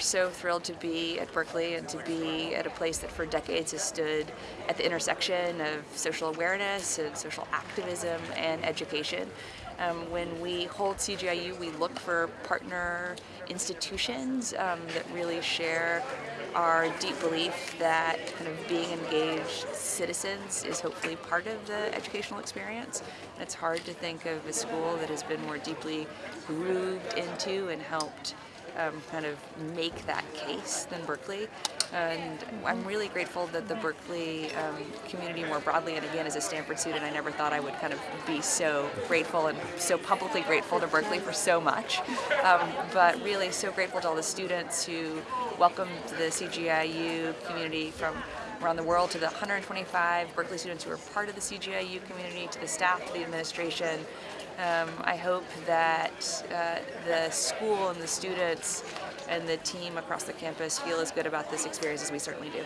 we're so thrilled to be at Berkeley and to be at a place that for decades has stood at the intersection of social awareness and social activism and education. Um, when we hold CGIU, we look for partner institutions um, that really share our deep belief that kind of being engaged citizens is hopefully part of the educational experience. It's hard to think of a school that has been more deeply grooved into and helped um, kind of make that case than Berkeley. And I'm really grateful that the Berkeley um, community more broadly, and again as a Stanford student, I never thought I would kind of be so grateful and so publicly grateful to Berkeley for so much. Um, but really so grateful to all the students who welcomed the CGIU community from around the world to the 125 Berkeley students who are part of the CGIU community, to the staff, to the administration. Um, I hope that uh, the school and the students and the team across the campus feel as good about this experience as we certainly do.